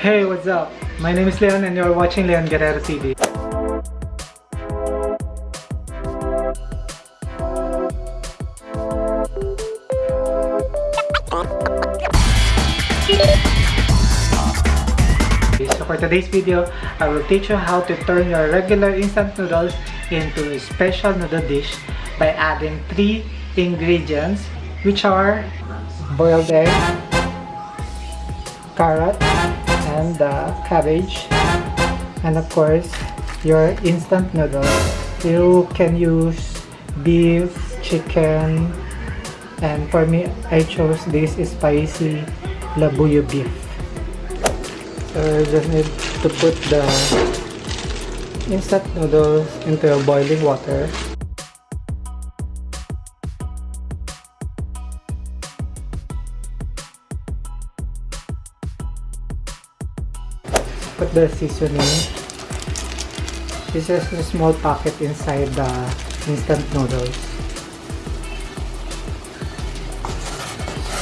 Hey, what's up? My name is Leon and you're watching Leon Guerrero TV. So for today's video, I will teach you how to turn your regular instant noodles into a special noodle dish by adding three ingredients which are boiled egg, carrot, and uh, cabbage and of course your instant noodles. You can use beef, chicken, and for me I chose this spicy labuyo beef. So just need to put the instant noodles into boiling water. Put the seasoning. This is a small packet inside the instant noodles.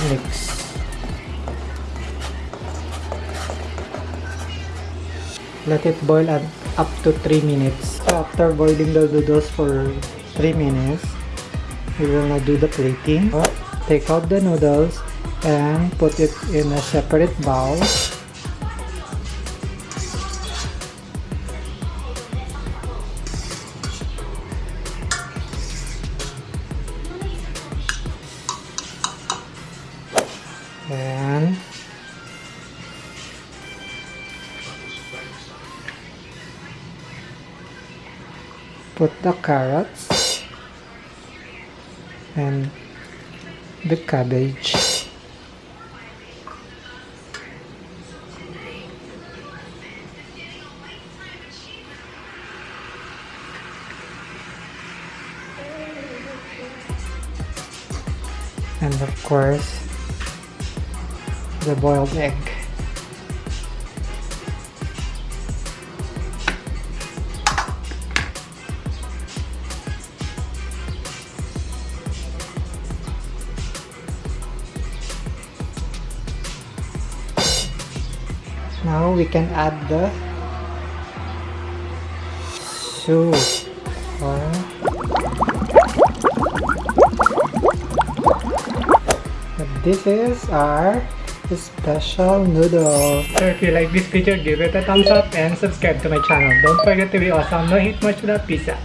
Mix. let it boil at up to 3 minutes after boiling the noodles for 3 minutes we will now do the plating take out the noodles and put it in a separate bowl and put the carrots and the cabbage. And of course the boiled egg Now we can add the soup. This is our special noodle. So if you like this video, give it a thumbs up and subscribe to my channel. Don't forget to be awesome. No hit much without pizza.